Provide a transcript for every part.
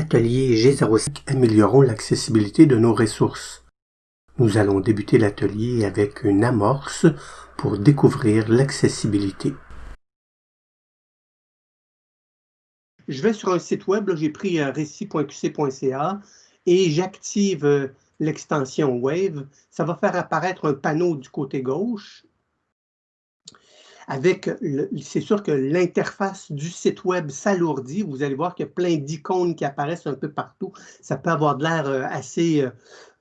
Atelier G05 Améliorons l'accessibilité de nos ressources. Nous allons débuter l'atelier avec une amorce pour découvrir l'accessibilité. Je vais sur un site web, j'ai pris euh, récit.qc.ca et j'active euh, l'extension Wave. Ça va faire apparaître un panneau du côté gauche avec, c'est sûr que l'interface du site web s'alourdit. Vous allez voir qu'il y a plein d'icônes qui apparaissent un peu partout. Ça peut avoir de l'air euh, assez euh,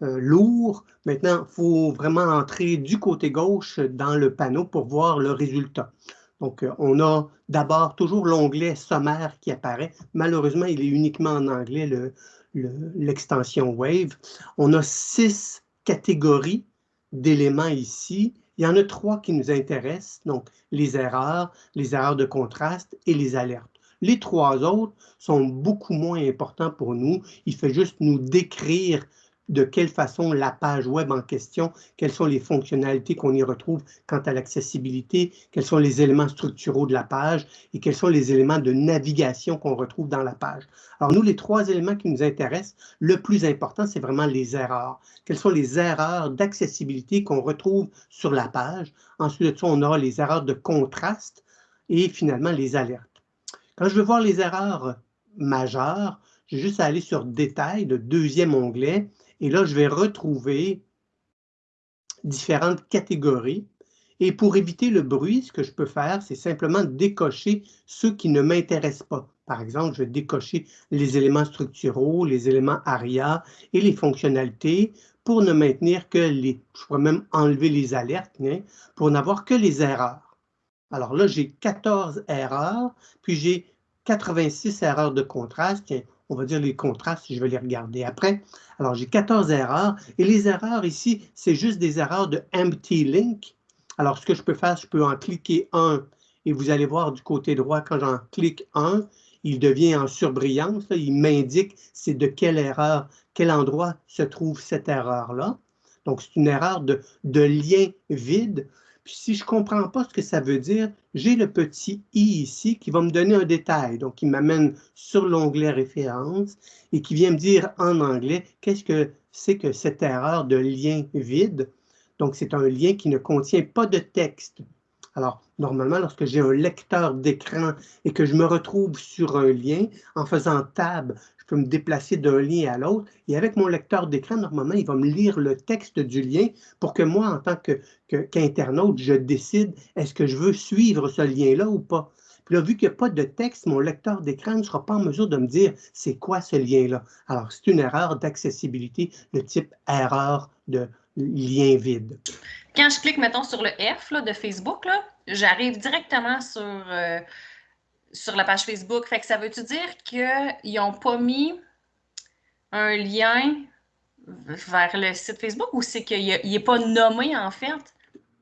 euh, lourd. Maintenant, il faut vraiment entrer du côté gauche dans le panneau pour voir le résultat. Donc, on a d'abord toujours l'onglet sommaire qui apparaît. Malheureusement, il est uniquement en anglais, l'extension Wave. On a six catégories d'éléments ici il y en a trois qui nous intéressent, donc les erreurs, les erreurs de contraste et les alertes. Les trois autres sont beaucoup moins importants pour nous. Il fait juste nous décrire de quelle façon la page web en question, quelles sont les fonctionnalités qu'on y retrouve quant à l'accessibilité, quels sont les éléments structuraux de la page et quels sont les éléments de navigation qu'on retrouve dans la page. Alors nous, les trois éléments qui nous intéressent, le plus important, c'est vraiment les erreurs. Quelles sont les erreurs d'accessibilité qu'on retrouve sur la page? Ensuite de ça, on aura les erreurs de contraste et finalement les alertes. Quand je veux voir les erreurs majeures, j'ai juste à aller sur Détails, le deuxième onglet, et là, je vais retrouver différentes catégories. Et pour éviter le bruit, ce que je peux faire, c'est simplement décocher ceux qui ne m'intéressent pas. Par exemple, je vais décocher les éléments structuraux, les éléments ARIA et les fonctionnalités pour ne maintenir que les... Je pourrais même enlever les alertes hein, pour n'avoir que les erreurs. Alors là, j'ai 14 erreurs, puis j'ai 86 erreurs de contraste on va dire les contrastes, je vais les regarder après. Alors, j'ai 14 erreurs, et les erreurs ici, c'est juste des erreurs de empty link. Alors, ce que je peux faire, je peux en cliquer un, et vous allez voir du côté droit, quand j'en clique un, il devient en surbrillance, il m'indique c'est de quelle erreur, quel endroit se trouve cette erreur-là. Donc, c'est une erreur de, de lien vide si je ne comprends pas ce que ça veut dire, j'ai le petit i ici qui va me donner un détail. Donc, il m'amène sur l'onglet référence et qui vient me dire en anglais qu'est-ce que c'est que cette erreur de lien vide. Donc, c'est un lien qui ne contient pas de texte. Alors, normalement, lorsque j'ai un lecteur d'écran et que je me retrouve sur un lien, en faisant Tab, peux me déplacer d'un lien à l'autre. Et avec mon lecteur d'écran, normalement, il va me lire le texte du lien pour que moi, en tant qu'internaute, je décide est-ce que je veux suivre ce lien-là ou pas. Puis là, vu qu'il n'y a pas de texte, mon lecteur d'écran ne sera pas en mesure de me dire c'est quoi ce lien-là. Alors, c'est une erreur d'accessibilité de type erreur de lien vide. Quand je clique, mettons, sur le F de Facebook, j'arrive directement sur euh, sur la page Facebook. Fait que ça veut-tu dire qu'ils n'ont pas mis un lien vers le site Facebook ou c'est qu'il n'est pas nommé en fait?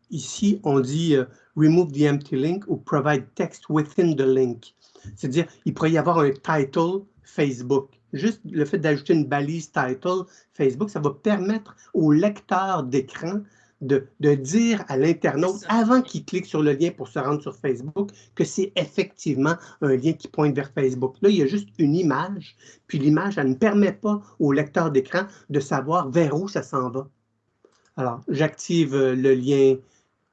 Ici, on dit euh, Remove the empty link ou Provide text within the link. C'est-à-dire, il pourrait y avoir un title Facebook. Juste le fait d'ajouter une balise title Facebook, ça va permettre au lecteur d'écran de, dire à l'internaute, avant qu'il clique sur le lien pour se rendre sur Facebook, que c'est effectivement un lien qui pointe vers Facebook. Là, il y a juste une image, puis l'image, elle ne permet pas au lecteur d'écran de savoir vers où ça s'en va. Alors, j'active euh, le lien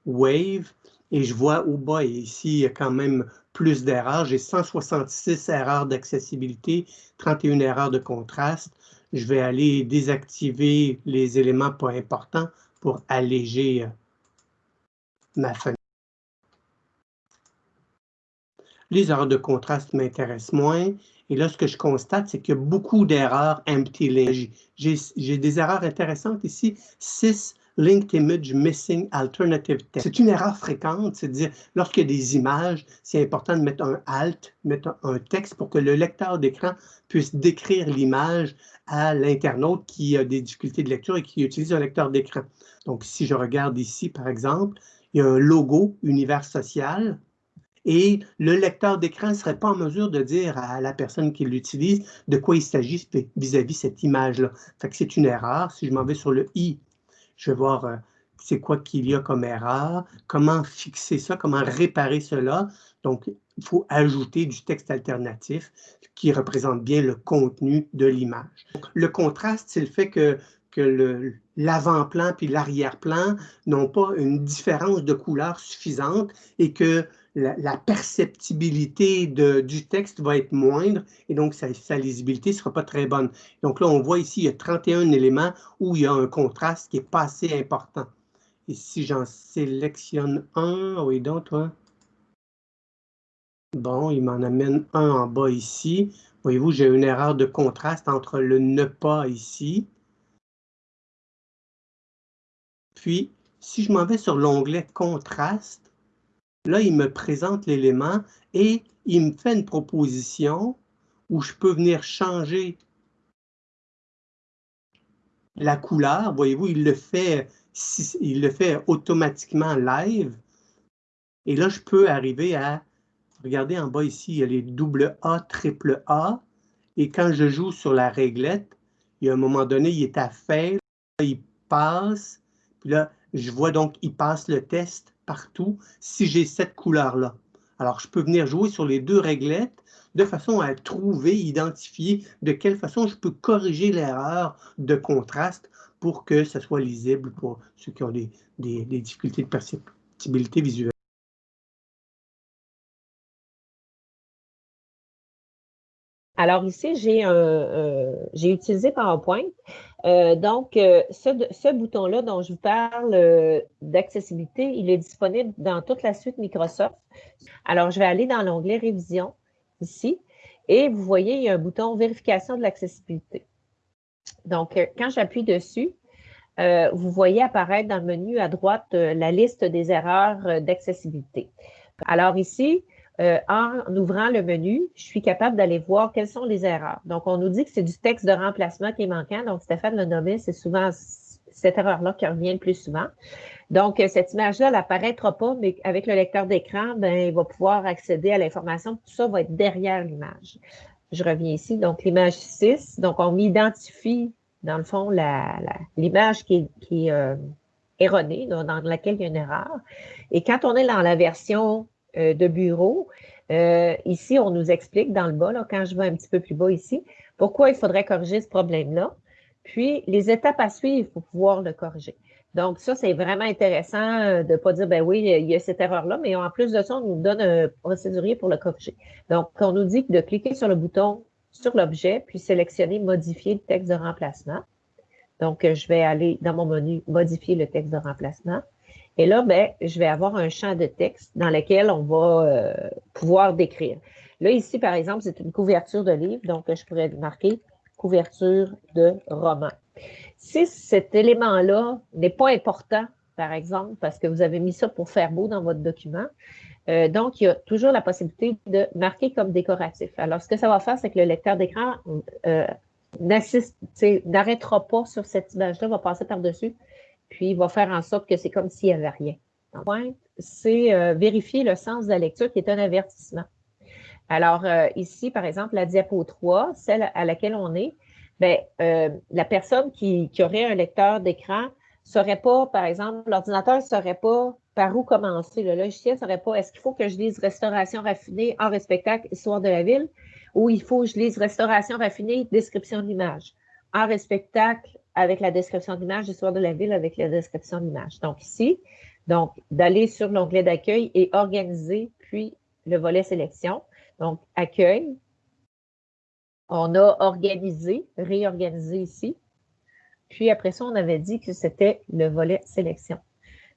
Wave et je vois au bas, et ici, il y a quand même plus d'erreurs. J'ai 166 erreurs d'accessibilité, 31 erreurs de contraste. Je vais aller désactiver les éléments pas importants pour alléger euh, ma fenêtre. Les erreurs de contraste m'intéressent moins. Et là, ce que je constate, c'est qu'il y a beaucoup d'erreurs empty. J'ai des erreurs intéressantes ici. 6 linked image missing alternative text. C'est une erreur fréquente, c'est-à-dire lorsqu'il y a des images, c'est important de mettre un alt, mettre un texte pour que le lecteur d'écran puisse décrire l'image à l'internaute qui a des difficultés de lecture et qui utilise un lecteur d'écran. Donc, si je regarde ici, par exemple, il y a un logo univers social et le lecteur d'écran ne serait pas en mesure de dire à la personne qui l'utilise de quoi il s'agit vis-à-vis cette image-là. Fait que c'est une erreur. Si je m'en vais sur le i, je vais voir euh, c'est quoi qu'il y a comme erreur, comment fixer ça, comment réparer cela. Donc, il faut ajouter du texte alternatif qui représente bien le contenu de l'image. Le contraste, c'est le fait que, que l'avant-plan puis l'arrière-plan n'ont pas une différence de couleur suffisante et que la, perceptibilité du texte va être moindre et donc sa, lisibilité ne sera pas très bonne. Donc là, on voit ici, il y a 31 éléments où il y a un contraste qui n'est pas assez important. Et si j'en sélectionne un, oui donc, toi. Bon, il m'en amène un en bas ici. Voyez-vous, j'ai une erreur de contraste entre le ne pas ici. Puis, si je m'en vais sur l'onglet contraste, là, il me présente l'élément et il me fait une proposition où je peux venir changer la couleur. Voyez-vous, il le fait, il le fait automatiquement live. Et là, je peux arriver à Regardez en bas ici, il y a les double A, triple A. Et quand je joue sur la réglette, il y a un moment donné, il est à faire, il passe. Puis là, je vois donc, il passe le test partout si j'ai cette couleur-là. Alors, je peux venir jouer sur les deux réglettes de façon à trouver, identifier de quelle façon je peux corriger l'erreur de contraste pour que ce soit lisible pour ceux qui ont des, des difficultés de perceptibilité visuelle. Alors ici, j'ai euh, utilisé PowerPoint. Euh, donc, euh, ce, bouton-là dont je vous parle d'accessibilité, il est disponible dans toute la suite Microsoft. Alors, je vais aller dans l'onglet Révision ici et vous voyez, il y a un bouton Vérification de l'accessibilité. Donc, quand j'appuie dessus, vous voyez apparaître dans le menu à droite la liste des erreurs d'accessibilité. Alors ici, euh, en ouvrant le menu, je suis capable d'aller voir quelles sont les erreurs. Donc, on nous dit que c'est du texte de remplacement qui est manquant. Donc, Stéphane le nommé, c'est souvent cette erreur-là qui revient le plus souvent. Donc, euh, cette image-là, elle n'apparaîtra pas, mais avec le lecteur d'écran, ben, il va pouvoir accéder à l'information. Tout ça va être derrière l'image. Je reviens ici. Donc, l'image 6. Donc, on m'identifie, dans le fond, l'image qui est, euh, erronée, dans laquelle il y a une erreur. Et quand on est dans la version de bureau. Euh, ici, on nous explique dans le bas, là, quand je vais un petit peu plus bas ici, pourquoi il faudrait corriger ce problème-là, puis les étapes à suivre pour pouvoir le corriger. Donc, ça, c'est vraiment intéressant euh, de ne pas dire, ben oui, il y a cette erreur-là, mais en plus de ça, on nous donne un procédurier pour le corriger. Donc, on nous dit de cliquer sur le bouton sur l'objet, puis sélectionner modifier le texte de remplacement. Donc, je vais aller dans mon menu modifier le texte de remplacement. Et là, ben, je vais avoir un champ de texte dans lequel on va euh, pouvoir décrire. Là, ici, par exemple, c'est une couverture de livre, donc je pourrais marquer couverture de roman. Si cet élément-là n'est pas important, par exemple, parce que vous avez mis ça pour faire beau dans votre document, euh, donc, il y a toujours la possibilité de marquer comme décoratif. Alors, ce que ça va faire, c'est que le lecteur d'écran euh, n'arrêtera pas sur cette image-là, va passer par-dessus puis il va faire en sorte que c'est comme s'il n'y avait rien. Point, c'est euh, vérifier le sens de la lecture qui est un avertissement. Alors, euh, ici, par exemple, la diapo 3, celle à laquelle on est, bien, euh, la personne qui, aurait un lecteur d'écran ne saurait pas, par exemple, l'ordinateur ne saurait pas par où commencer. Le logiciel ne saurait pas, est-ce qu'il faut que je lise restauration raffinée, en spectacle, histoire de la ville, ou il faut que je lise restauration raffinée, description de l'image. En spectacle, avec la description d'image, histoire de la ville avec la description d'image. Donc ici, donc d'aller sur l'onglet d'accueil et organiser, puis le volet sélection. Donc accueil, on a organisé, réorganisé ici. Puis après ça, on avait dit que c'était le volet sélection.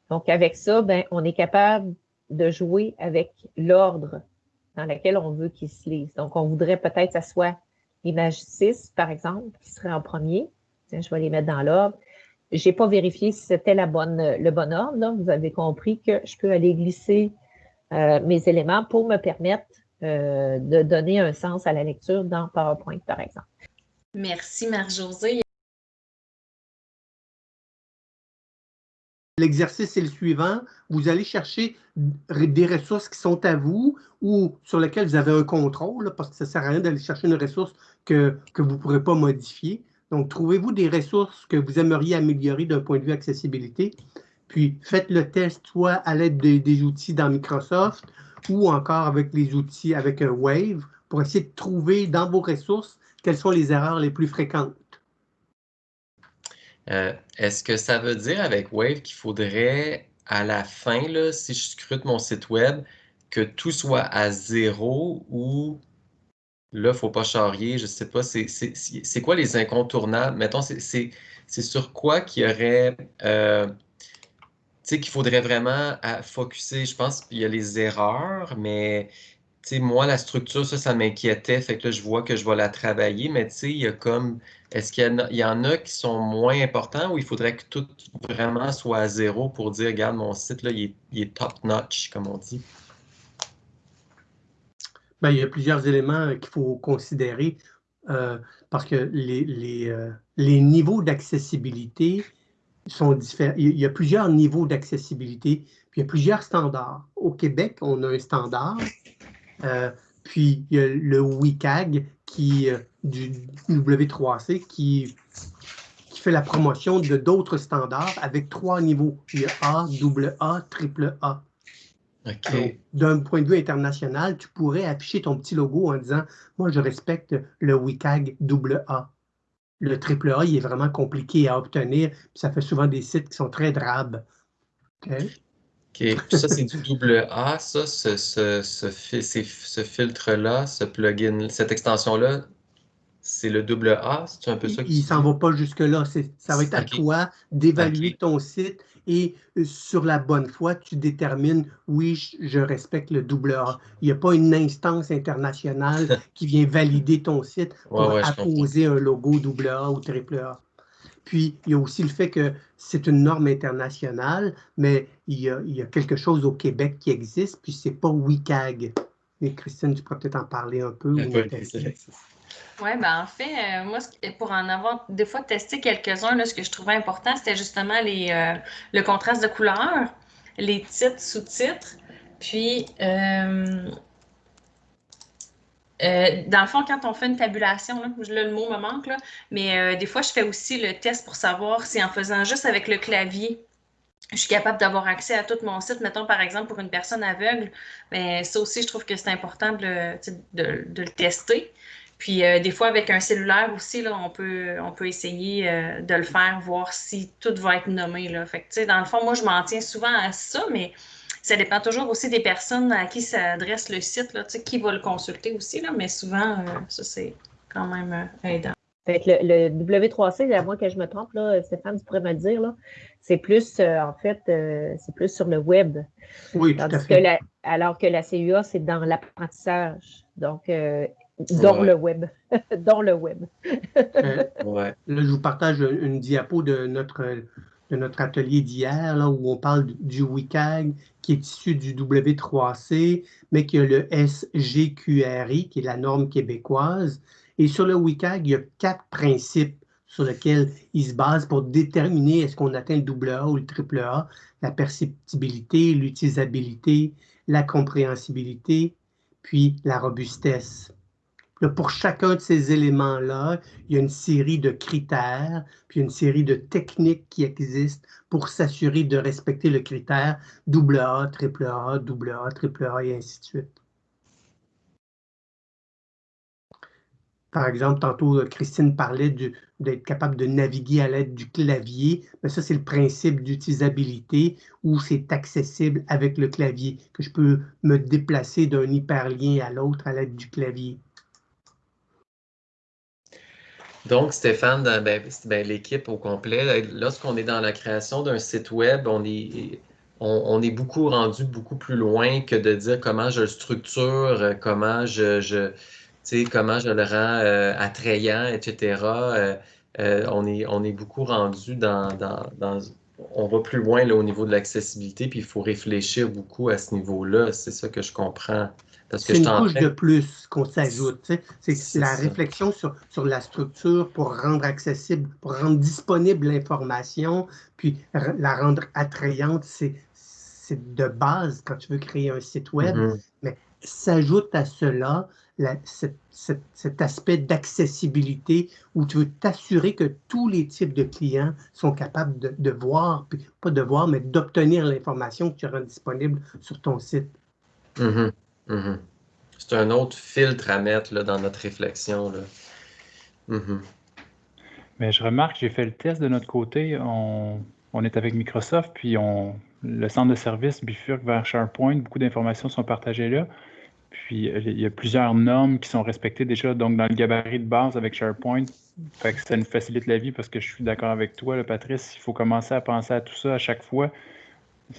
Donc avec ça, ben, on est capable de jouer avec l'ordre dans lequel on veut qu'il se lise. Donc on voudrait peut-être que ce soit l'image 6, par exemple, qui serait en premier je vais les mettre dans l'ordre. Je n'ai pas vérifié si c'était la bonne, le bon ordre. Vous avez compris que je peux aller glisser euh, mes éléments pour me permettre euh, de donner un sens à la lecture dans PowerPoint, par exemple. Merci, Marie-Josée. L'exercice est le suivant. Vous allez chercher des ressources qui sont à vous ou sur lesquelles vous avez un contrôle, parce que ça ne sert à rien d'aller chercher une ressource que, que vous ne pourrez pas modifier. Donc, trouvez-vous des ressources que vous aimeriez améliorer d'un point de vue accessibilité, puis faites le test soit à l'aide des outils dans Microsoft ou encore avec les outils, avec Wave, pour essayer de trouver dans vos ressources quelles sont les erreurs les plus fréquentes. Euh, est-ce que ça veut dire avec Wave qu'il faudrait, à la fin, si je scrute mon site web, que tout soit à zéro ou là, faut pas charrier, je sais pas, c'est quoi les incontournables? Mettons, c'est sur quoi qu'il y aurait, euh, tu sais, qu'il faudrait vraiment à focuser? Je pense qu'il y a les erreurs, mais moi, la structure, ça, ça m'inquiétait. Fait que là, je vois que je vais la travailler, mais tu sais, il y a comme. Est-ce qu'il y, en a qui sont moins importants ou il faudrait que tout vraiment soit à zéro pour dire, regarde, mon site, là, il est, top-notch, comme on dit? Bien, il y a plusieurs éléments qu'il faut considérer euh, parce que les, les, euh, les niveaux d'accessibilité sont différents. Il y a plusieurs niveaux d'accessibilité, puis il y a plusieurs standards. Au Québec, on a un standard euh, puis il y a le WCAG qui, euh, du W3C qui, qui fait la promotion de d'autres standards avec trois niveaux. Il y a A, double A, A. D'un point de vue international, tu pourrais afficher ton petit logo en disant Moi, je respecte le WCAG double A. Le triple A, il est vraiment compliqué à obtenir, puis ça fait souvent des sites qui sont très drabes. OK? ça, c'est du double A, ça, ce, ce, ce, filtre-là, ce plugin, cette extension-là, c'est le double A, c'est un peu ça Il ne s'en va pas jusque-là. Ça va être à toi d'évaluer ton site et euh, sur la bonne foi, tu détermines, oui, je respecte le double A. Il n'y a pas une instance internationale qui vient valider ton site pour apposer un logo double A ou triple A. Puis, il y a aussi le fait que c'est une norme internationale, mais il y, a, quelque chose au Québec qui existe, puis c'est pas WCAG. Mais Christine, tu pourrais peut-être en parler un peu. Oui, ben en fait, euh, moi, pour en avoir des fois testé quelques-uns, ce que je trouvais important, c'était justement les, euh, le contraste de couleurs, les titres, sous-titres, puis euh, dans le fond, quand on fait une tabulation, là, le mot me manque, là, mais des fois, je fais aussi le test pour savoir si en faisant juste avec le clavier, je suis capable d'avoir accès à tout mon site. Mettons, par exemple, pour une personne aveugle, mais ben, ça aussi, je trouve que c'est important de, le tester. Puis euh, des fois, avec un cellulaire aussi, là, on, peut, on peut essayer de le faire, voir si tout va être nommé. Là. Fait que, dans le fond, moi, je m'en tiens souvent à ça, mais ça dépend toujours aussi des personnes à qui s'adresse le site, là, qui va le consulter aussi, là, mais souvent, euh, ça, c'est quand même euh, aidant. le, W3C, à moins que je me trompe, là, Stéphane, tu pourrais me le dire, c'est plus, euh, en fait, c'est plus sur le web. Oui, tout à fait. Que alors que la CUA, c'est dans l'apprentissage. Donc, dans le web. dans le web. ouais. Là, je vous partage une diapo de notre de notre atelier d'hier, là, où on parle du WCAG, qui est issu du W3C, mais qui a le SGQRI, qui est la norme québécoise. Et sur le WCAG, il y a quatre principes sur lesquels il se base pour déterminer est-ce qu'on atteint le AA ou le AAA, la perceptibilité, l'utilisabilité, la compréhensibilité, puis la robustesse pour chacun de ces éléments-là, il y a une série de critères, puis une série de techniques qui existent pour s'assurer de respecter le critère AA, AAA, AA, AAA et ainsi de suite. Par exemple, tantôt, Christine parlait d'être capable de naviguer à l'aide du clavier. Mais ça, c'est le principe d'utilisabilité où c'est accessible avec le clavier, que je peux me déplacer d'un hyperlien à l'autre à l'aide du clavier. Donc, Stéphane, ben, ben, l'équipe au complet, lorsqu'on est dans la création d'un site web, on est, beaucoup rendu beaucoup plus loin que de dire comment je le structure, comment je, je comment je le rends euh, attrayant, etc. Euh, euh, on, est, on est beaucoup rendu dans, dans, on va plus loin là, au niveau de l'accessibilité, puis il faut réfléchir beaucoup à ce niveau-là. C'est ça que je comprends c'est une couche de plus qu'on s'ajoute. C'est la réflexion sur, sur, la structure pour rendre accessible, pour rendre disponible l'information, puis la rendre attrayante, c'est de base quand tu veux créer un site web. Mm-hmm. Mais s'ajoute à cela cet, aspect d'accessibilité où tu veux t'assurer que tous les types de clients sont capables de, de voir, puis pas de voir, mais d'obtenir l'information que tu rends disponible sur ton site. Mhm. C'est un autre filtre à mettre dans notre réflexion. Mhm. Mais je remarque, j'ai fait le test de notre côté. On, est avec Microsoft, puis on, le centre de service bifurque vers SharePoint. Beaucoup d'informations sont partagées là. Puis euh, il y a plusieurs normes qui sont respectées déjà. Donc, dans le gabarit de base avec SharePoint, fait ça nous facilite la vie parce que je suis d'accord avec toi, Patrice. Il faut commencer à penser à tout ça à chaque fois.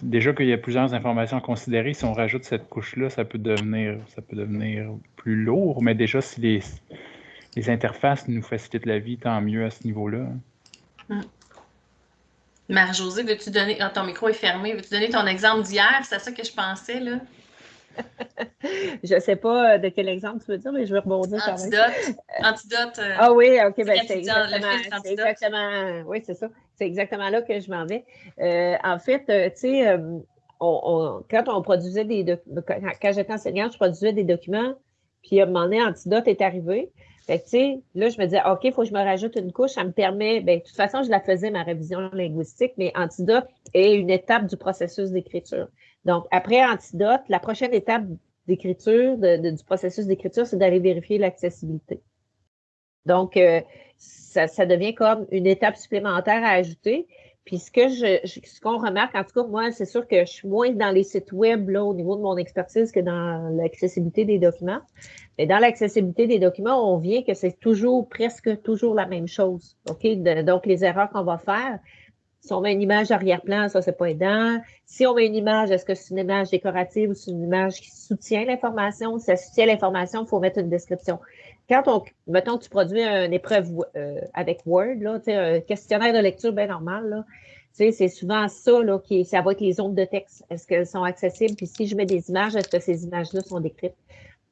Déjà qu'il y a plusieurs informations à considérer, si on rajoute cette couche-là, ça peut devenir ça peut devenir plus lourd. Mais déjà, si les, interfaces nous facilitent la vie, tant mieux à ce niveau-là. Hum. Marie-Josée, veux-tu donner. Ah, ton micro est fermé. Veux-tu donner ton exemple d'hier? C'est ça que je pensais, là. Je ne sais pas euh, de quel exemple tu veux dire, mais je vais rebondir quand même. Antidote. Euh, ah oui, OK, ben c'est exactement, exactement, oui, c'est ça. C'est exactement là que je m'en vais. Euh, en fait, tu sais, quand on produisait des quand j'étais enseignante, je produisais des documents, puis à un moment donné, Antidote est arrivé. Fait que, tu sais, là, je me disais, OK, il faut que je me rajoute une couche. Ça me permet, bien, de toute façon, je la faisais, ma révision linguistique, mais Antidote est une étape du processus d'écriture. Donc, après Antidote, la prochaine étape d'écriture, du processus d'écriture, c'est d'aller vérifier l'accessibilité. Donc, euh, ça, devient comme une étape supplémentaire à ajouter. Puis ce que je, ce qu'on remarque, en tout cas, moi, c'est sûr que je suis moins dans les sites web là, au niveau de mon expertise que dans l'accessibilité des documents. Mais dans l'accessibilité des documents, on vient que c'est toujours, presque toujours la même chose. Donc, les erreurs qu'on va faire, si on met une image arrière-plan, ça, c'est pas aidant. Si on met une image, est-ce que c'est une image décorative ou c'est une image qui soutient l'information? Si ça soutient l'information, il faut mettre une description. Quand on, mettons, tu produis une épreuve euh, avec Word, là, un questionnaire de lecture bien normal, là, c'est souvent ça, là, qui, ça va être les zones de texte. Est-ce qu'elles sont accessibles? Puis si je mets des images, est-ce que ces images-là sont décrites?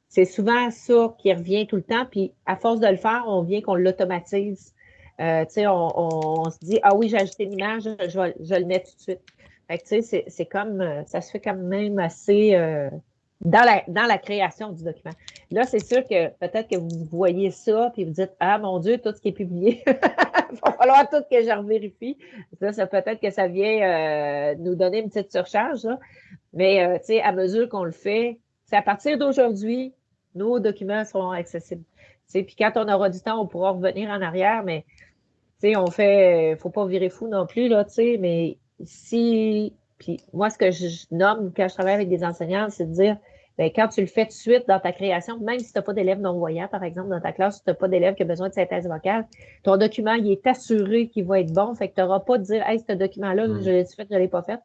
C'est souvent ça qui revient tout le temps. Puis à force de le faire, on vient qu'on l'automatise. Euh, on, on, se dit, ah oui, j'ai ajouté une image, je, je, le mets tout de suite. Fait que, c'est comme, euh, ça se fait quand même assez euh, dans, la, dans la création du document. Là, c'est sûr que peut-être que vous voyez ça, puis vous dites, ah mon Dieu, tout ce qui est publié, il va falloir tout que je revérifie. Ça, ça peut-être que ça vient nous donner une petite surcharge, là. mais tu sais, à mesure qu'on le fait, c'est à partir d'aujourd'hui, nos documents seront accessibles. Puis quand on aura du temps, on pourra revenir en arrière, mais on fait, faut pas virer fou non plus, là, mais si, puis moi, ce que je nomme quand je travaille avec des enseignants, c'est de dire, bien, quand tu le fais tout de suite dans ta création, même si tu n'as pas d'élèves non-voyants, par exemple, dans ta classe, si tu n'as pas d'élèves qui ont besoin de synthèse vocale, ton document, il est assuré qu'il va être bon. Fait que tu n'auras pas de dire, hey, ce document-là, mm. je l'ai fait, je ne l'ai pas fait.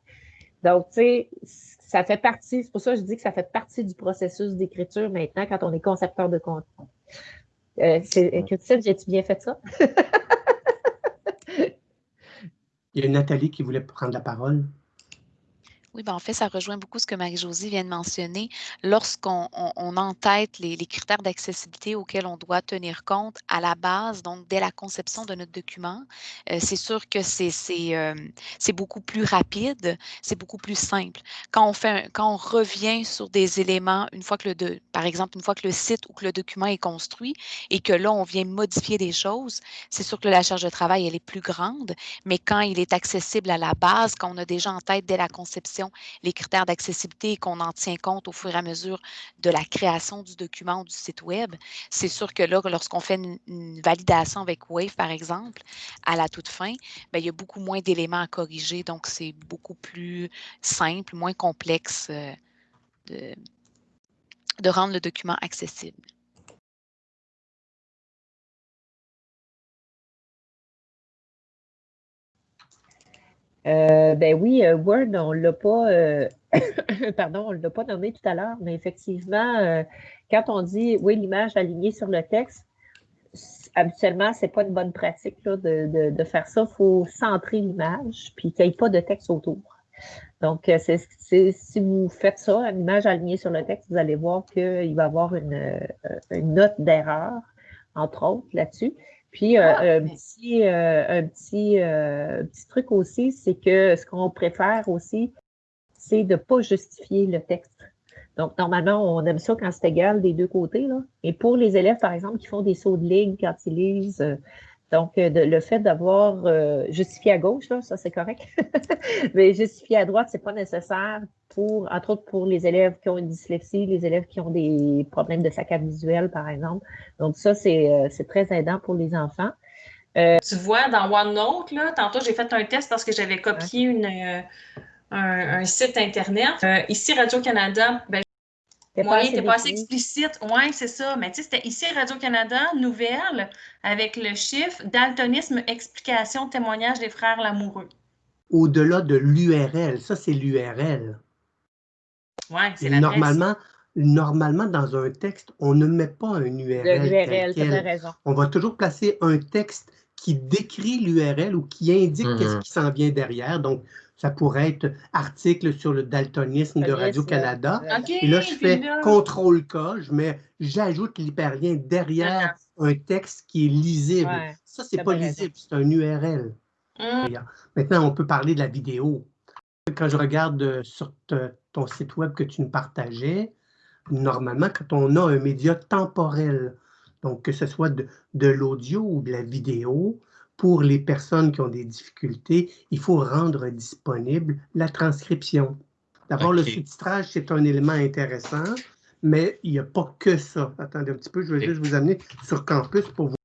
Donc, tu sais, ça fait partie, c'est pour ça que je dis que ça fait partie du processus d'écriture maintenant quand on est concepteur de contenu. Euh, Christine, j'ai-tu bien fait ça? Il y a Nathalie qui voulait prendre la parole. Oui, ben en fait, ça rejoint beaucoup ce que Marie-Josie vient de mentionner. Lorsqu'on on, entête les, critères d'accessibilité auxquels on doit tenir compte à la base, donc dès la conception de notre document, euh, c'est sûr que euh, c'est beaucoup plus rapide, c'est beaucoup plus simple. On, quand on revient sur des éléments, une fois que le, par exemple, une fois que le site ou que le document est construit et que là, on vient modifier des choses, c'est sûr que la charge de travail, elle est plus grande, mais quand il est accessible à la base, quand on a déjà en tête dès la conception, les critères d'accessibilité et qu'on en tient compte au fur et à mesure de la création du document ou du site Web, c'est sûr que là, lorsqu'on fait une, validation avec Wave, par exemple, à la toute fin, bien, il y a beaucoup moins d'éléments à corriger. Donc, c'est beaucoup plus simple, moins complexe euh, de rendre le document accessible. Euh, ben oui, euh, Word, on l'a pas, euh, pardon, on l'a pas nommé tout à l'heure, mais effectivement, quand on dit oui, l'image alignée sur le texte, habituellement, c'est pas une bonne pratique de, faire ça. Il faut centrer l'image, puis qu'il n'y ait pas de texte autour. Donc, si vous faites ça, une image alignée sur le texte, vous allez voir qu'il va y avoir une, une note d'erreur, entre autres, là-dessus. Puis euh, ah, un, petit, euh, un petit, euh, petit truc aussi, c'est que ce qu'on préfère aussi, c'est de ne pas justifier le texte. Donc, normalement, on aime ça quand c'est égal des deux côtés. Là. Et pour les élèves, par exemple, qui font des sauts de ligne quand ils lisent Donc, euh, de, le fait d'avoir euh, justifié à gauche, là, ça c'est correct, mais justifié à droite, c'est pas nécessaire pour, entre autres, pour les élèves qui ont une dyslexie, les élèves qui ont des problèmes de saccade visuelle, par exemple. Donc, ça, c'est euh, très aidant pour les enfants. Tu vois, dans OneNote, là, tantôt, j'ai fait un test parce que j'avais copié une, un, un, site Internet. ici, Radio-Canada, oui, t'es pas assez explicite. Oui, c'est ça. Mais tu sais, c'était ici Radio-Canada, nouvelle, avec le chiffre daltonisme, explication, témoignage des frères Lamoureux. Au-delà de l'URL, ça, c'est l'URL. Oui, c'est la Normalement, normalement, dans un texte, on ne met pas un URL. L'URL, tu as raison. On va toujours placer un texte qui décrit l'URL ou qui indique qu'est-ce mm-hmm. qui s'en vient derrière. Donc, ça pourrait être article sur le daltonisme de Radio-Canada. et là, je fais CTRL-K, je mets, j'ajoute l'hyperlien derrière un texte qui est lisible. ça, c'est pas lisible, c'est un URL. Hum. Maintenant, on peut parler de la vidéo. Quand je regarde sur ton site web que tu nous partageais, normalement, quand on a un média temporel, donc que ce soit de, de l'audio ou de la vidéo, pour les personnes qui ont des difficultés, il faut rendre disponible la transcription. D'abord, le sous-titrage, c'est un élément intéressant, mais il n'y a pas que ça. Attendez un petit peu, je vais juste vous amener sur Campus pour vous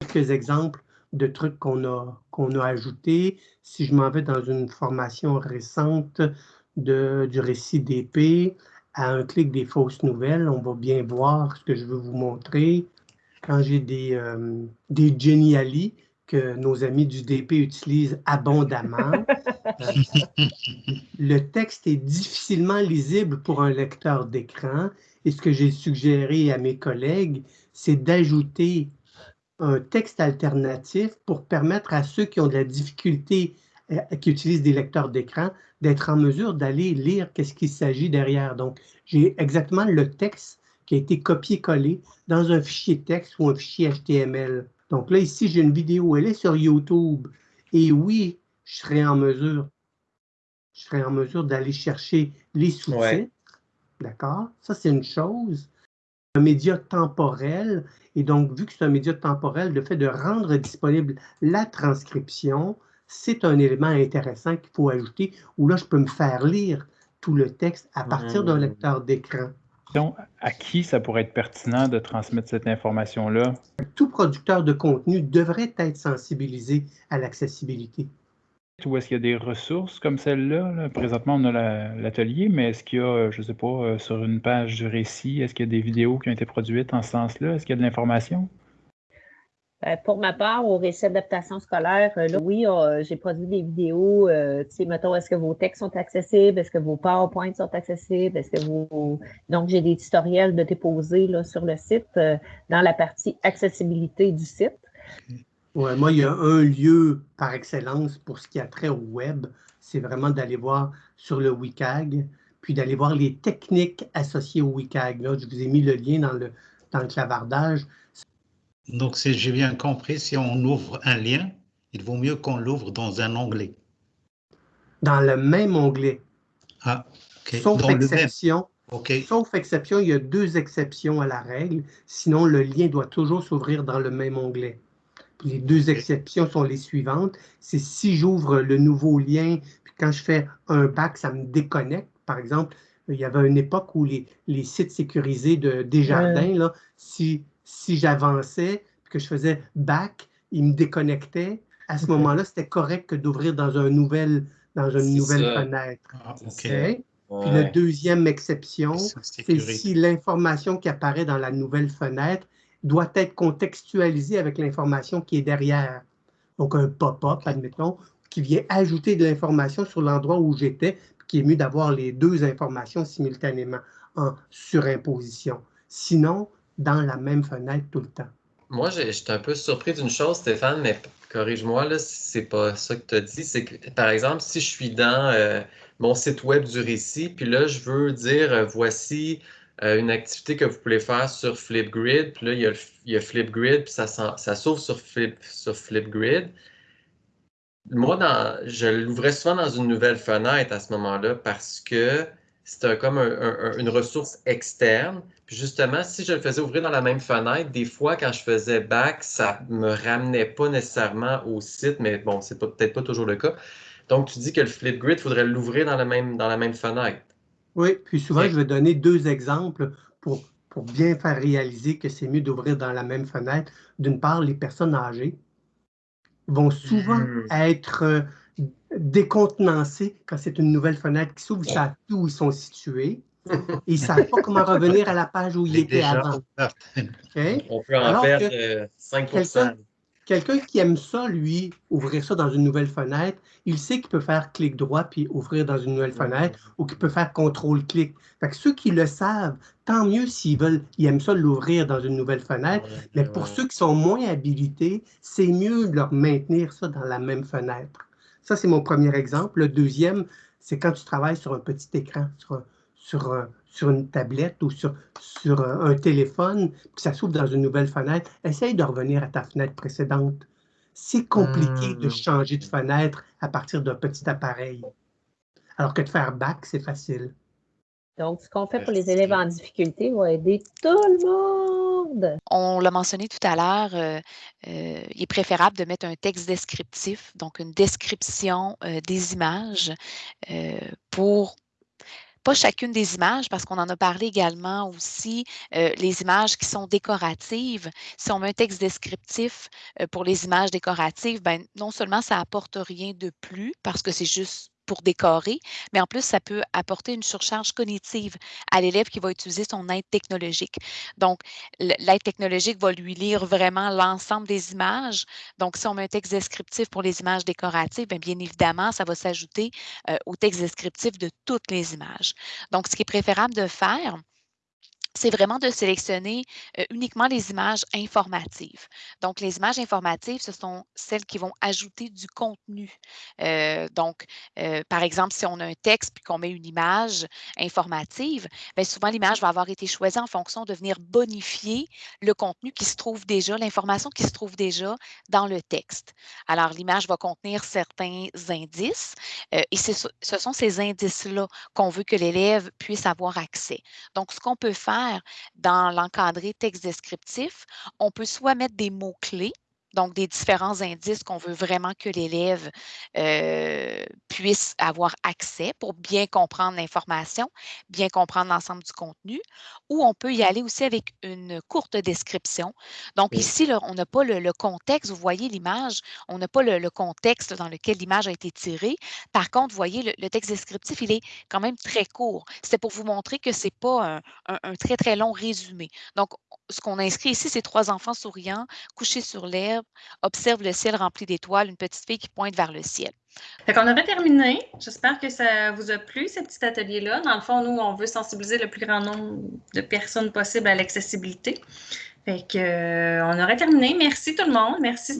quelques exemples de trucs qu'on a, qu'on a ajoutés. Si je m'en vais dans une formation récente de, du récit d'épée, à un clic des fausses nouvelles, on va bien voir ce que je veux vous montrer. Quand j'ai des, euh, des Geniali, que nos amis du DP utilisent abondamment. le texte est difficilement lisible pour un lecteur d'écran et ce que j'ai suggéré à mes collègues, c'est d'ajouter un texte alternatif pour permettre à ceux qui ont de la difficulté, qui utilisent des lecteurs d'écran, d'être en mesure d'aller lire qu'est-ce qu'il s'agit derrière. Donc, j'ai exactement le texte qui a été copié-collé dans un fichier texte ou un fichier HTML. Donc là, ici, j'ai une vidéo, elle est sur YouTube. Et oui, je serai en mesure, je serai en mesure d'aller chercher les sous-titres. D'accord? Ça, c'est une chose. Un média temporel. Et donc, vu que c'est un média temporel, le fait de rendre disponible la transcription, c'est un élément intéressant qu'il faut ajouter, où là, je peux me faire lire tout le texte à partir d'un mmh. lecteur d'écran à qui ça pourrait être pertinent de transmettre cette information-là? Tout producteur de contenu devrait être sensibilisé à l'accessibilité. Ou est-ce qu'il y a des ressources comme celle-là? Présentement, on a l'atelier, mais est-ce qu'il y a, je ne sais pas, euh, sur une page du récit, est-ce qu'il y a des vidéos qui ont été produites en ce sens-là? Est-ce qu'il y a de l'information? Euh, pour ma part, au récit d'adaptation scolaire, euh, oui, euh, j'ai produit des vidéos. tu sais, mettons, est-ce que vos textes sont accessibles? Est-ce que vos PowerPoints sont accessibles? Est-ce que vous. Donc, j'ai des tutoriels de déposer là, sur le site dans la partie accessibilité du site. Moi, il y a un lieu par excellence pour ce qui a trait au web. C'est vraiment d'aller voir sur le WCAG, puis d'aller voir les techniques associées au WCAG. Là, je vous ai mis le lien dans le, dans le clavardage. Donc, si j'ai bien compris, si on ouvre un lien, il vaut mieux qu'on l'ouvre dans un onglet. Dans le même onglet. Ah, OK. Sauf exception. Sauf exception, il y a deux exceptions à la règle. Sinon, le lien doit toujours s'ouvrir dans le même onglet. les deux exceptions sont les suivantes. C'est si j'ouvre le nouveau lien, puis quand je fais un bac, ça me déconnecte. Par exemple, il y avait une époque où les, sites sécurisés de Desjardins, là, si si j'avançais, que je faisais back, il me déconnectait. À ce moment-là, c'était correct que d'ouvrir dans, un nouvel, dans une nouvelle fenêtre. Ah, Puis la deuxième exception, c'est si l'information qui apparaît dans la nouvelle fenêtre doit être contextualisée avec l'information qui est derrière. Donc un pop-up, admettons, qui vient ajouter de l'information sur l'endroit où j'étais, qui est mieux d'avoir les deux informations simultanément en surimposition. Sinon, dans la même fenêtre tout le temps. Moi, j'étais un peu surpris d'une chose, Stéphane, mais corrige-moi là, si c'est pas ça que tu as dit. C'est que, par exemple, si je suis dans euh, mon site web du récit, puis là, je veux dire, euh, voici euh, une activité que vous pouvez faire sur Flipgrid, puis là, il y a, Flipgrid, puis ça, ça s'ouvre sur, Flip, sur Flipgrid. Moi, dans, je l'ouvrais souvent dans une nouvelle fenêtre à ce moment-là parce que c'est comme une ressource externe. Puis justement, si je le faisais ouvrir dans la même fenêtre, des fois, quand je faisais back, ça me ramenait pas nécessairement au site, mais bon, c'est peut-être pas toujours le cas. Donc, tu dis que le Flipgrid, il faudrait l'ouvrir dans, la même, dans la même fenêtre. Oui, puis souvent, je vais donner deux exemples pour, pour bien faire réaliser que c'est mieux d'ouvrir dans la même fenêtre. D'une part, les personnes âgées vont souvent hmm. être euh, décontenancées quand c'est une nouvelle fenêtre qui s'ouvre, ils savent plus où ils sont situés. Ils ne savent pas comment revenir à la page où ils étaient avant. On peut en faire 5% Quelqu'un qui aime ça, lui, ouvrir ça dans une nouvelle fenêtre, il sait qu'il peut faire clic droit puis ouvrir dans une nouvelle fenêtre ou qu'il peut faire contrôle-clic. Fait que ceux qui le savent, tant mieux s'ils veulent, ils aiment ça l'ouvrir dans une nouvelle fenêtre. Mais pour ceux qui sont moins habilités, c'est mieux de leur maintenir ça dans la même fenêtre. Ça, c'est mon premier exemple. Le deuxième, c'est quand tu travailles sur un petit écran, sur, sur, sur une tablette ou sur, sur un téléphone, puis ça s'ouvre dans une nouvelle fenêtre, essaye de revenir à ta fenêtre précédente. C'est compliqué de hmm. changer de fenêtre à partir d'un petit appareil. Alors que de faire back, c'est facile. Donc, ce qu'on fait pour les élèves en difficulté va aider tout le monde. On l'a mentionné tout à l'heure, euh, euh, il est préférable de mettre un texte descriptif, donc une description euh, des images pour pas chacune des images, parce qu'on en a parlé également aussi, les images qui sont décoratives. Si on met un texte descriptif pour les images décoratives, ben, non seulement ça apporte rien de plus, parce que c'est juste pour décorer, mais en plus, ça peut apporter une surcharge cognitive à l'élève qui va utiliser son aide technologique. Donc, l'aide technologique va lui lire vraiment l'ensemble des images. Donc, si on met un texte descriptif pour les images décoratives, bien, bien évidemment, ça va s'ajouter euh, au texte descriptif de toutes les images. Donc, ce qui est préférable de faire, c'est vraiment de sélectionner uniquement les images informatives. Donc, les images informatives, ce sont celles qui vont ajouter du contenu. donc, par exemple, si on a un texte puis qu'on met une image informative, bien, souvent l'image va avoir été choisie en fonction de venir bonifier le contenu qui se trouve déjà, l'information qui se trouve déjà dans le texte. Alors, l'image va contenir certains indices et ce sont ces indices-là qu'on veut que l'élève puisse avoir accès. Donc, ce qu'on peut faire, dans l'encadré texte descriptif, on peut soit mettre des mots-clés donc des différents indices qu'on veut vraiment que l'élève euh, puisse avoir accès pour bien comprendre l'information, bien comprendre l'ensemble du contenu, ou on peut y aller aussi avec une courte description. Donc ici, on n'a pas le, contexte, vous voyez l'image, on n'a pas le, contexte dans lequel l'image a été tirée. Par contre, vous voyez, le, texte descriptif, il est quand même très court. C'est pour vous montrer que ce n'est pas un, un très, très long résumé. Donc, ce qu'on a inscrit ici, c'est trois enfants souriants, couchés sur l'herbe, observe le ciel rempli d'étoiles, une petite fille qui pointe vers le ciel. Fait qu'on aurait terminé. J'espère que ça vous a plu, ce petit atelier-là. Dans le fond, nous, on veut sensibiliser le plus grand nombre de personnes possible à l'accessibilité. Fait euh, on aurait terminé. Merci tout le monde. Merci